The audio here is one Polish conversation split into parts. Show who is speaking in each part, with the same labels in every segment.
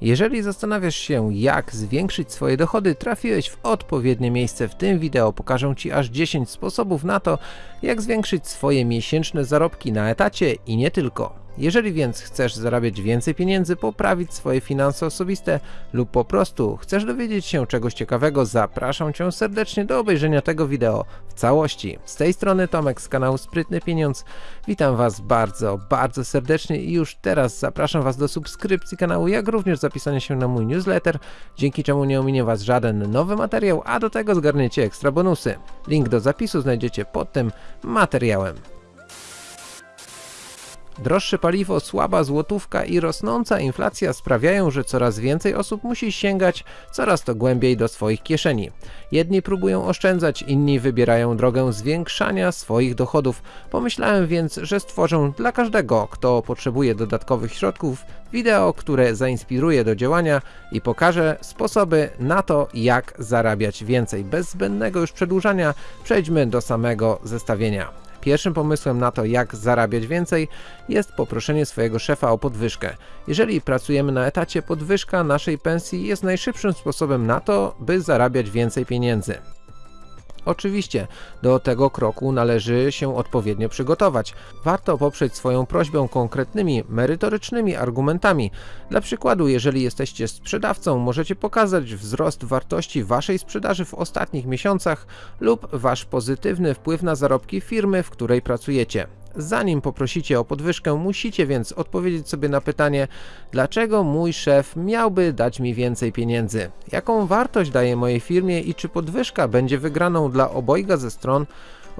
Speaker 1: Jeżeli zastanawiasz się jak zwiększyć swoje dochody, trafiłeś w odpowiednie miejsce. W tym wideo pokażę Ci aż 10 sposobów na to, jak zwiększyć swoje miesięczne zarobki na etacie i nie tylko. Jeżeli więc chcesz zarabiać więcej pieniędzy, poprawić swoje finanse osobiste lub po prostu chcesz dowiedzieć się czegoś ciekawego, zapraszam Cię serdecznie do obejrzenia tego wideo w całości. Z tej strony Tomek z kanału Sprytny Pieniądz. Witam Was bardzo, bardzo serdecznie i już teraz zapraszam Was do subskrypcji kanału, jak również zapisania się na mój newsletter, dzięki czemu nie ominie Was żaden nowy materiał, a do tego zgarniecie ekstra bonusy. Link do zapisu znajdziecie pod tym materiałem. Droższe paliwo, słaba złotówka i rosnąca inflacja sprawiają, że coraz więcej osób musi sięgać coraz to głębiej do swoich kieszeni. Jedni próbują oszczędzać, inni wybierają drogę zwiększania swoich dochodów. Pomyślałem więc, że stworzę dla każdego, kto potrzebuje dodatkowych środków, wideo, które zainspiruje do działania i pokaże sposoby na to, jak zarabiać więcej. Bez zbędnego już przedłużania przejdźmy do samego zestawienia. Pierwszym pomysłem na to, jak zarabiać więcej, jest poproszenie swojego szefa o podwyżkę. Jeżeli pracujemy na etacie, podwyżka naszej pensji jest najszybszym sposobem na to, by zarabiać więcej pieniędzy. Oczywiście, do tego kroku należy się odpowiednio przygotować. Warto poprzeć swoją prośbę konkretnymi, merytorycznymi argumentami. Dla przykładu, jeżeli jesteście sprzedawcą, możecie pokazać wzrost wartości waszej sprzedaży w ostatnich miesiącach lub wasz pozytywny wpływ na zarobki firmy, w której pracujecie. Zanim poprosicie o podwyżkę, musicie więc odpowiedzieć sobie na pytanie, dlaczego mój szef miałby dać mi więcej pieniędzy, jaką wartość daje mojej firmie i czy podwyżka będzie wygraną dla obojga ze stron.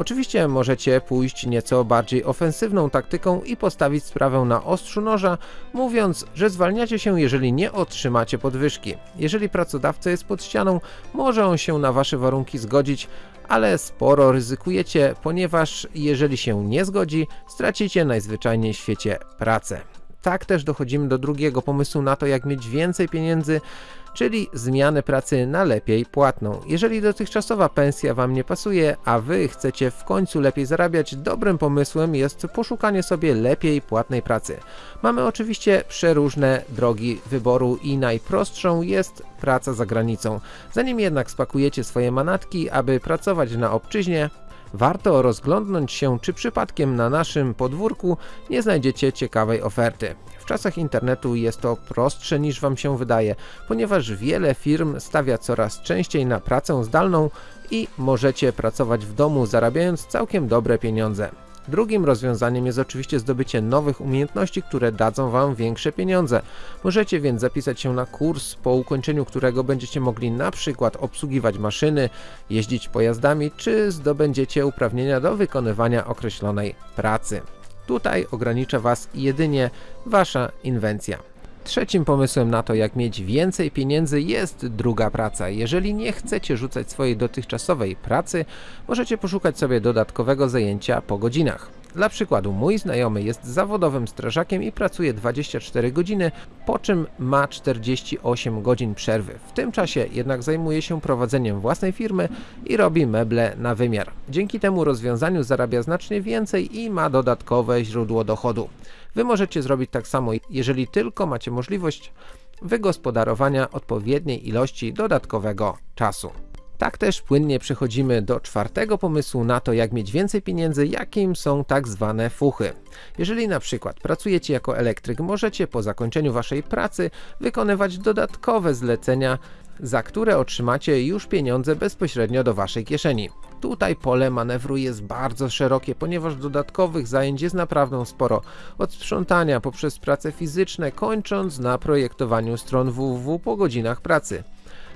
Speaker 1: Oczywiście możecie pójść nieco bardziej ofensywną taktyką i postawić sprawę na ostrzu noża, mówiąc, że zwalniacie się jeżeli nie otrzymacie podwyżki. Jeżeli pracodawca jest pod ścianą, może on się na wasze warunki zgodzić, ale sporo ryzykujecie, ponieważ jeżeli się nie zgodzi, stracicie najzwyczajniej w świecie pracę. Tak też dochodzimy do drugiego pomysłu na to, jak mieć więcej pieniędzy, czyli zmiany pracy na lepiej płatną. Jeżeli dotychczasowa pensja Wam nie pasuje, a Wy chcecie w końcu lepiej zarabiać, dobrym pomysłem jest poszukanie sobie lepiej płatnej pracy. Mamy oczywiście przeróżne drogi wyboru i najprostszą jest praca za granicą. Zanim jednak spakujecie swoje manatki, aby pracować na obczyźnie, warto rozglądnąć się, czy przypadkiem na naszym podwórku nie znajdziecie ciekawej oferty. W czasach internetu jest to prostsze niż Wam się wydaje, ponieważ wiele firm stawia coraz częściej na pracę zdalną i możecie pracować w domu zarabiając całkiem dobre pieniądze. Drugim rozwiązaniem jest oczywiście zdobycie nowych umiejętności, które dadzą Wam większe pieniądze. Możecie więc zapisać się na kurs, po ukończeniu którego będziecie mogli na przykład obsługiwać maszyny, jeździć pojazdami, czy zdobędziecie uprawnienia do wykonywania określonej pracy. Tutaj ogranicza Was jedynie Wasza inwencja. Trzecim pomysłem na to, jak mieć więcej pieniędzy jest druga praca. Jeżeli nie chcecie rzucać swojej dotychczasowej pracy, możecie poszukać sobie dodatkowego zajęcia po godzinach. Dla przykładu, mój znajomy jest zawodowym strażakiem i pracuje 24 godziny, po czym ma 48 godzin przerwy. W tym czasie jednak zajmuje się prowadzeniem własnej firmy i robi meble na wymiar. Dzięki temu rozwiązaniu zarabia znacznie więcej i ma dodatkowe źródło dochodu. Wy możecie zrobić tak samo, jeżeli tylko macie możliwość wygospodarowania odpowiedniej ilości dodatkowego czasu. Tak też płynnie przechodzimy do czwartego pomysłu na to, jak mieć więcej pieniędzy, jakim są tak zwane fuchy. Jeżeli na przykład pracujecie jako elektryk, możecie po zakończeniu waszej pracy wykonywać dodatkowe zlecenia, za które otrzymacie już pieniądze bezpośrednio do waszej kieszeni. Tutaj pole manewru jest bardzo szerokie, ponieważ dodatkowych zajęć jest naprawdę sporo. Od sprzątania poprzez prace fizyczne, kończąc na projektowaniu stron www po godzinach pracy.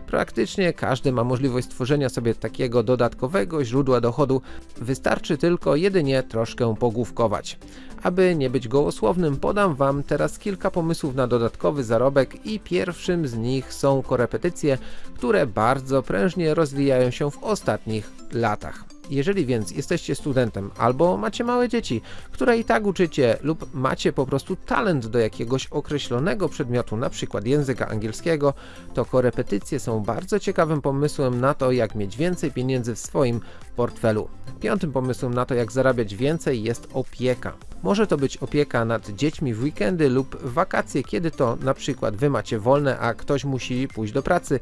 Speaker 1: Praktycznie każdy ma możliwość stworzenia sobie takiego dodatkowego źródła dochodu, wystarczy tylko jedynie troszkę pogłówkować. Aby nie być gołosłownym, podam Wam teraz kilka pomysłów na dodatkowy zarobek i pierwszym z nich są korepetycje, które bardzo prężnie rozwijają się w ostatnich latach. Jeżeli więc jesteście studentem albo macie małe dzieci, które i tak uczycie lub macie po prostu talent do jakiegoś określonego przedmiotu, na przykład języka angielskiego, to korepetycje są bardzo ciekawym pomysłem na to, jak mieć więcej pieniędzy w swoim portfelu. Piątym pomysłem na to, jak zarabiać więcej jest opieka. Może to być opieka nad dziećmi w weekendy lub wakacje, kiedy to na przykład wy macie wolne, a ktoś musi pójść do pracy.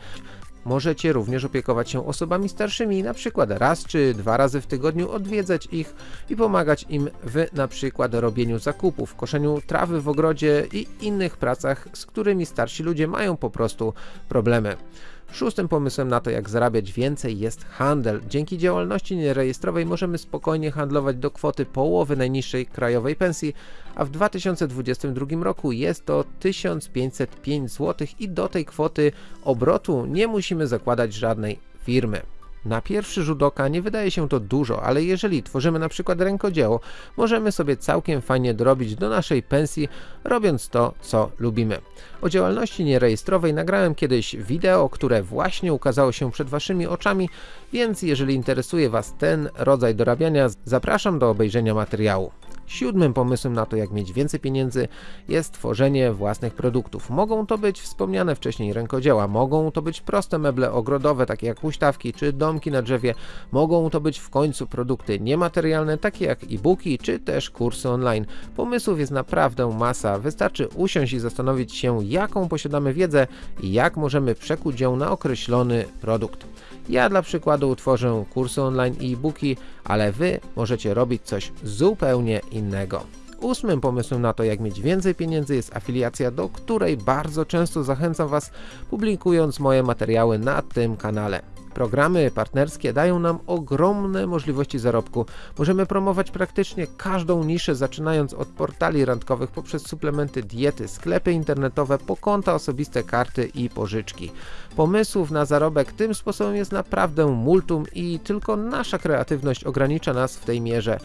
Speaker 1: Możecie również opiekować się osobami starszymi, na przykład raz czy dwa razy w tygodniu odwiedzać ich i pomagać im w na przykład robieniu zakupów, koszeniu trawy w ogrodzie i innych pracach, z którymi starsi ludzie mają po prostu problemy. Szóstym pomysłem na to, jak zarabiać więcej jest handel. Dzięki działalności nierejestrowej możemy spokojnie handlować do kwoty połowy najniższej krajowej pensji, a w 2022 roku jest to 1505 zł i do tej kwoty obrotu nie musimy zakładać żadnej firmy. Na pierwszy rzut oka nie wydaje się to dużo, ale jeżeli tworzymy na przykład rękodzieło, możemy sobie całkiem fajnie dorobić do naszej pensji, robiąc to, co lubimy. O działalności nierejestrowej nagrałem kiedyś wideo, które właśnie ukazało się przed waszymi oczami, więc jeżeli interesuje was ten rodzaj dorabiania, zapraszam do obejrzenia materiału. Siódmym pomysłem na to, jak mieć więcej pieniędzy, jest tworzenie własnych produktów. Mogą to być wspomniane wcześniej rękodzieła, mogą to być proste meble ogrodowe, takie jak huśtawki czy domki na drzewie, mogą to być w końcu produkty niematerialne, takie jak e-booki czy też kursy online. Pomysłów jest naprawdę masa, wystarczy usiąść i zastanowić się, jaką posiadamy wiedzę i jak możemy przekuć ją na określony produkt. Ja dla przykładu tworzę kursy online i e-booki, ale Wy możecie robić coś zupełnie innego. Ósmym pomysłem na to, jak mieć więcej pieniędzy jest afiliacja, do której bardzo często zachęcam Was, publikując moje materiały na tym kanale. Programy partnerskie dają nam ogromne możliwości zarobku. Możemy promować praktycznie każdą niszę, zaczynając od portali randkowych poprzez suplementy diety, sklepy internetowe, po konta osobiste, karty i pożyczki. Pomysłów na zarobek tym sposobem jest naprawdę multum i tylko nasza kreatywność ogranicza nas w tej mierze.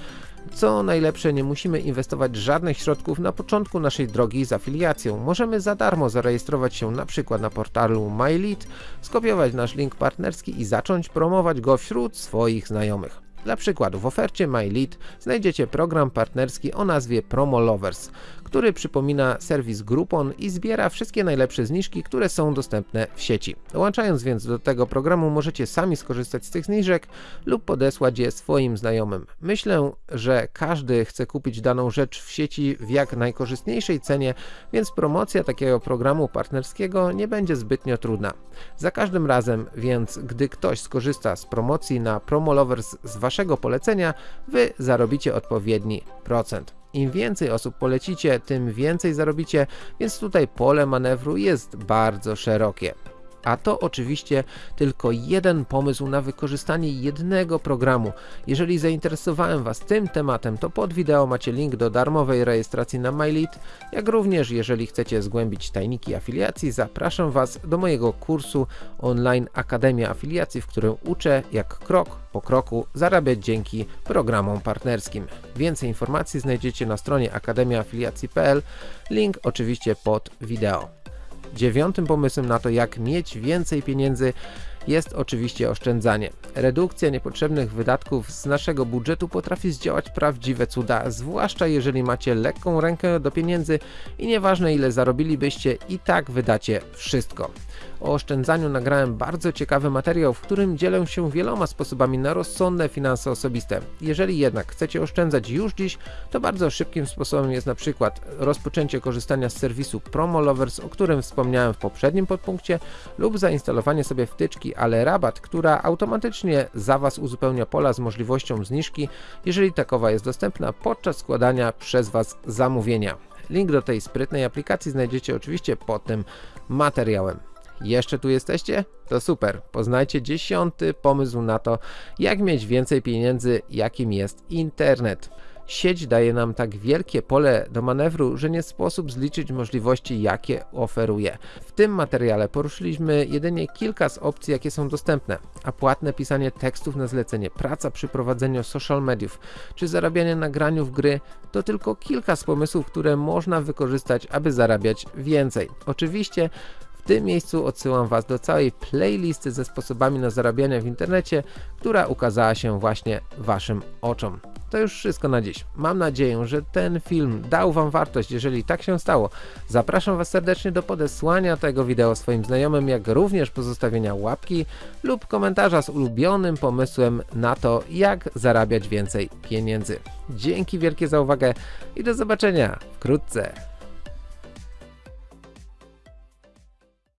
Speaker 1: Co najlepsze, nie musimy inwestować żadnych środków na początku naszej drogi z afiliacją. Możemy za darmo zarejestrować się na przykład na portalu MyLead, skopiować nasz link partnerski i zacząć promować go wśród swoich znajomych. Dla przykładu w ofercie MyLead znajdziecie program partnerski o nazwie Promo Lovers, który przypomina serwis Groupon i zbiera wszystkie najlepsze zniżki, które są dostępne w sieci. Dołączając więc do tego programu możecie sami skorzystać z tych zniżek lub podesłać je swoim znajomym. Myślę, że każdy chce kupić daną rzecz w sieci w jak najkorzystniejszej cenie, więc promocja takiego programu partnerskiego nie będzie zbytnio trudna. Za każdym razem więc, gdy ktoś skorzysta z promocji na Promo Lovers z waszego polecenia, wy zarobicie odpowiedni procent. Im więcej osób polecicie, tym więcej zarobicie, więc tutaj pole manewru jest bardzo szerokie. A to oczywiście tylko jeden pomysł na wykorzystanie jednego programu. Jeżeli zainteresowałem Was tym tematem, to pod wideo macie link do darmowej rejestracji na MyLead, jak również jeżeli chcecie zgłębić tajniki afiliacji, zapraszam Was do mojego kursu online Akademia Afiliacji, w którym uczę jak krok po kroku zarabiać dzięki programom partnerskim. Więcej informacji znajdziecie na stronie akademiaafiliacji.pl, link oczywiście pod wideo. Dziewiątym pomysłem na to, jak mieć więcej pieniędzy jest oczywiście oszczędzanie. Redukcja niepotrzebnych wydatków z naszego budżetu potrafi zdziałać prawdziwe cuda, zwłaszcza jeżeli macie lekką rękę do pieniędzy i nieważne ile zarobilibyście i tak wydacie wszystko. O oszczędzaniu nagrałem bardzo ciekawy materiał, w którym dzielę się wieloma sposobami na rozsądne finanse osobiste. Jeżeli jednak chcecie oszczędzać już dziś, to bardzo szybkim sposobem jest na przykład rozpoczęcie korzystania z serwisu Promo Lovers, o którym wspomniałem w poprzednim podpunkcie, lub zainstalowanie sobie wtyczki ale rabat, która automatycznie za Was uzupełnia pola z możliwością zniżki, jeżeli takowa jest dostępna podczas składania przez Was zamówienia. Link do tej sprytnej aplikacji znajdziecie oczywiście pod tym materiałem. Jeszcze tu jesteście? To super. Poznajcie dziesiąty pomysł na to, jak mieć więcej pieniędzy, jakim jest internet. Sieć daje nam tak wielkie pole do manewru, że nie sposób zliczyć możliwości, jakie oferuje. W tym materiale poruszyliśmy jedynie kilka z opcji, jakie są dostępne, a płatne pisanie tekstów na zlecenie, praca przy prowadzeniu social mediów, czy zarabianie na graniu w gry, to tylko kilka z pomysłów, które można wykorzystać, aby zarabiać więcej. Oczywiście w tym miejscu odsyłam Was do całej playlisty ze sposobami na zarabianie w internecie, która ukazała się właśnie Waszym oczom. To już wszystko na dziś. Mam nadzieję, że ten film dał Wam wartość. Jeżeli tak się stało, zapraszam Was serdecznie do podesłania tego wideo swoim znajomym, jak również pozostawienia łapki lub komentarza z ulubionym pomysłem na to, jak zarabiać więcej pieniędzy. Dzięki wielkie za uwagę i do zobaczenia wkrótce.